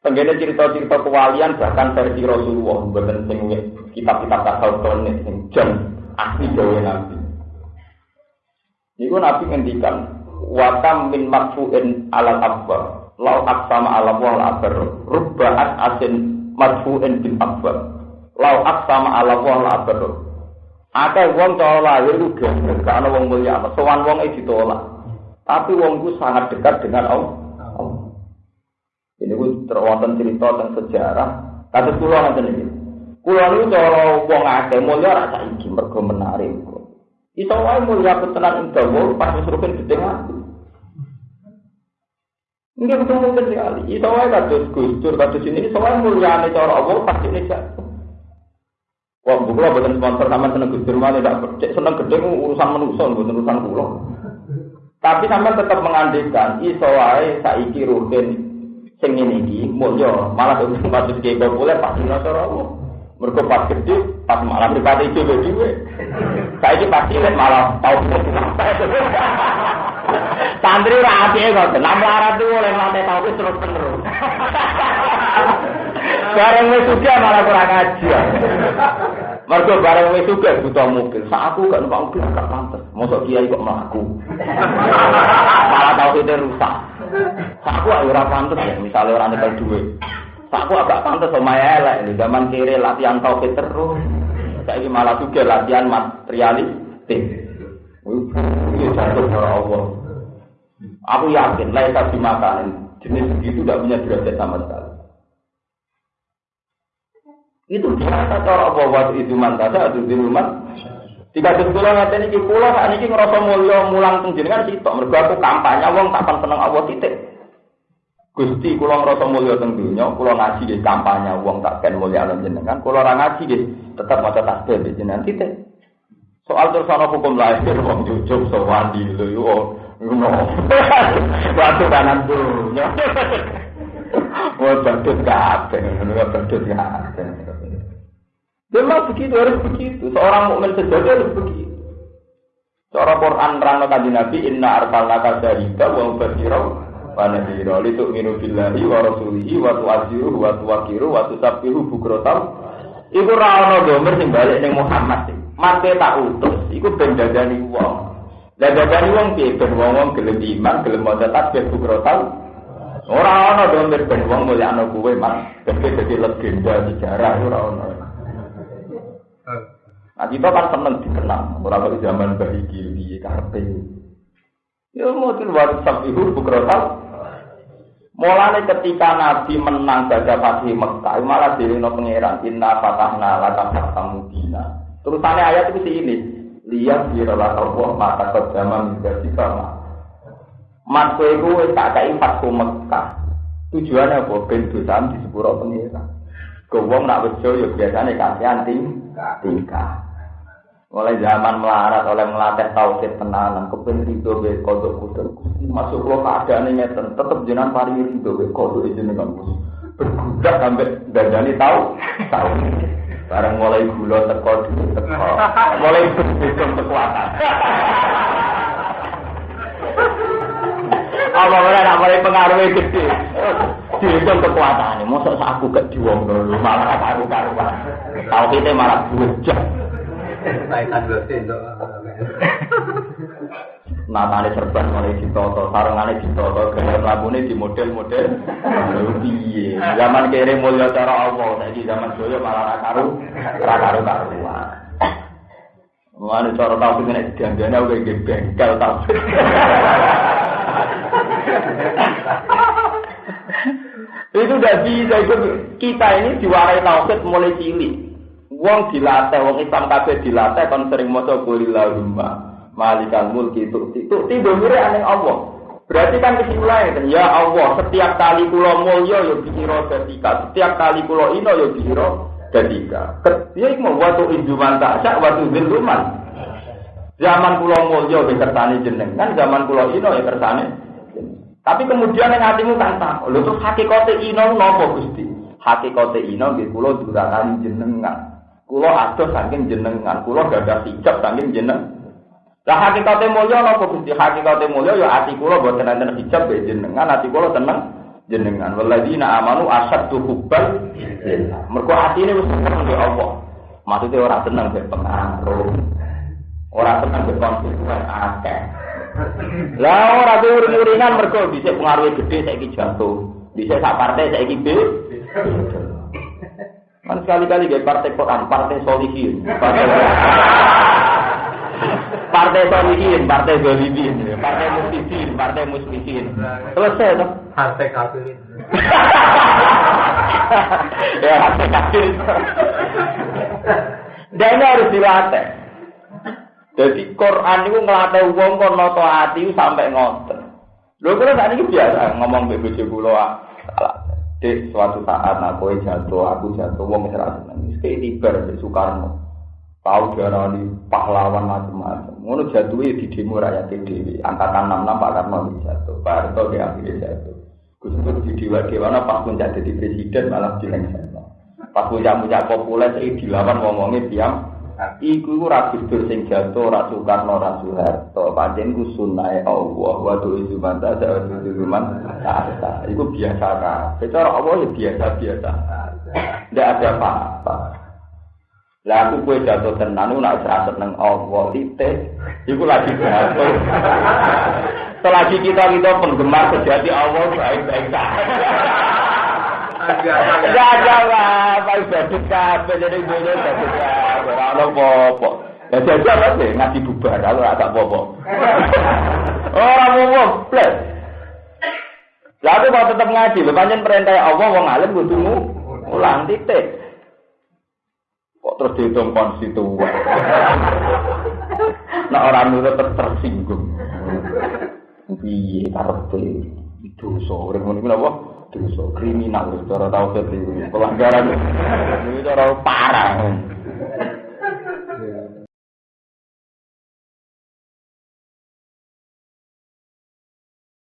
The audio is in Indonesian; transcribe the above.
Tenggene cerita-cerita kewalian bahkan versi Rasulullah bukan sing kitab-kitab tasawuf sing jam asli gawe Nabi. Iku Nabi ngendikan watam min marfu'in alal akbar lau aksama ala wal akbar rubba'at asin marfu'in bin akbar lau aksama ala wal akbar Akeh wong cara lahir ku gak ana wong mulia, sowan wong e ditolak. Tapi wong sangat dekat dengan Allah. Terwonten cerita tentang sejarah. Kata kulo nanti ini. Kulo ini cara wong akeh mulia rasa iki mergo menarik. Iso wae mulia ketenan ing dawa pas rukin gede mati. Enggak ketemu sekali. Iso wae kados Gustur kados ini mulia cara Allah pasti ini jatuh. Wah, bukulah bukan sponsor sama seneng Gustur malah tidak cek seneng gede urusan manusia bukan urusan kulo. Tapi sampai tetap mengandikan iso wae saiki rukin sing ngene iki mulya malah dadi maksud ki populer pasti ora Allah mergo pas gede pas malah pribadi dhewe dhewe saiki pasti nek malah tau santri ra ati kok nang larat tuh oleh lantai tau terus terus bareng wis malah kurang ngaji mergo bareng wis suka butuh mobil sak aku gak numpak mobil gak pantes mosok kiai kok mlaku malah tau rusak Aku ora pantes ya, misalnya orang nyekel duit. Aku agak pantes sama elek di zaman kiri latihan tauhid terus. Saya malah juga latihan materialistik. Ini jatuh dari Allah. Aku yakin lain dimakan jenis begitu tidak punya derajat sama sekali. Itu biasa cara Allah waktu itu mantasa atau di rumah. Jika sekolah ngerti ini pulau saat ini ngerasa mulia mulang teng jenengan sitok mergo aku kampanye wong tak seneng Allah titik. Gusti kula ngrasa mulya teng donya, kula ngaji nggih kampanye wong tak ken mulya lan jenengan, kula ora ngaji nggih tetep maca tasbih nggih jenengan titik. Soal terus ana hukum lahir wong jujur sowan di lho ngono. Waktu kanan donya. Wong badut kabeh, ngono badut kabeh. Memang begitu harus begitu. Seorang mukmin sejati harus begitu. Cara Quran rano kaji Nabi Inna arsalnaka syahida wa mubashira wa nadhira li tu'minu billahi wa rasulihi wa tu'aziruhu wa tuwakiru wa tusabbihu bukrotam Iku ra ono domer balik ning Muhammad mate tak utus iku ben dadani wong. Lah dadani wong piye ben wong gelem iman, gelem maca tasbih bukrotam Ora ono domer ben wong mulyakno kuwe mas, dadi legenda sejarah ora ono. Nah kita kan seneng dikenal, orang di zaman bayi kiri karpe. Ya mungkin waktu sabihu bukrotal. Mulanya ketika Nabi menang baca Fatih Mekah, malah diri no pangeran Inna fatahna laka fatamu dina. Terusannya ayat itu ini. Lihat biralah Allah mata kejama menjadi sama. Mas kowe tak kai Fatih Mekah. Tujuannya apa? Ben dosa di sepuro pangeran. Gowong nak bejo ya biasanya kasihan tingkah. Mulai zaman melarat oleh melatih tauhid tenanan, kepen itu be kodok kodok. Masuk lo keadaan ini tetap jenang pari itu be kodok itu dengan gus. Berbudak sampai dandani tahu, tahu. Barang mulai gula teko teko, mulai berhitung kekuatan. Apa nak mulai pengaruhnya gede, dihitung kekuatan. Masa aku gak diwong dulu, malah karu-karuan. Tahu kita malah to. Natane serban mulai ditoto, sarungane ditoto, gaya mlakune di model-model. Piye? Zaman kere mulya cara Allah, saiki zaman doya malah ra karu, ra karu karuan. Mulane cara tau nek diandane aku iki bengkel tau. itu udah bisa itu kita ini diwarai tauhid mulai cilik Wong dilatih, wong Islam kabeh dilatih kon sering maca kulillahumma malikal mulki itu itu tiba aneh Allah. Berarti kan kesimpulannya ya Allah, setiap kali kula mulya ya dikira dadika, setiap kali kula ino ya dikira dadika. Ya iku mau watu injuman tak sak watu ziluman. Zaman kula mulya ya kersane jenengan, zaman kula ino ya kersane. Tapi kemudian yang hatimu kan tak, lho terus hakikate ino napa Gusti? Hakikate ino nggih kula durakani jenengan. Kulo adoh saking jenengan, kulo gak ada hijab saking jeneng. Lah hakikate mulya napa Gusti? Hakikate mulya ya ati kulo boten enten hijab be jenengan, ati kulo tenang jenengan waladina amanu asaddu hubban mergo atine wis seneng mbek Allah maksudnya orang seneng mbek pengaruh orang seneng mbek konstituen akeh lah ora uring-uringan mergo bisa pengaruh gede saiki jatuh bisa sak partai saiki B kan sekali-kali gak partai Quran partai solihin partai partai solihin, partai golibin, partai muslimin, partai muslimin. Selesai tuh. Partai kafirin. ya partai kafirin. Dan ini harus dilatih. Jadi Quran itu ngelatih uang kon noto hati sampai ngoten. Lho kalau saat ini biasa ngomong bebo jebulo Dek, suatu saat aku jatuh, aku jatuh, wong serasa nangis. Kayak tibar, Soekarno. tahu diarani pahlawan macam-macam. Ngono jatuhnya di demo rakyat dewi. Angkatan 66 Pak Karno jatuh, Pak Harto dia akhirnya jatuh. Gus Dur di dewa dewana pas pun jadi presiden malah dilengsarkan. Pas puncak-puncak populer itu dilawan ngomongnya diam. Iku ra Gus Dur sing jatuh, ra Soekarno, ra Soeharto. Pancen ku sunai Allah wa tu izuman ta sa izuman ta. Iku biasa kan. Secara Allah ya biasa-biasa. Tidak ada apa-apa. Lah aku kue jatuh tenan nak serasa seneng Allah titik. Iku lagi jatuh. Selagi kita kita penggemar sejati Allah baik-baik saja. Gak ada apa ibadah kabeh jadi bodoh jadi ora ono apa-apa. Ya jajal apa ngaji bubar apa-apa. Ora apa-apa, plus. Lalu kalau tetap ngaji, pancen perintah Allah wong alim kudu ulang titik. Kok terus dihitung konstituen? nah orang nurut ter tersinggung. Piye karepe dosa urip ngono apa? Dosa kriminal cara tau pelanggaran. Ini cara parah.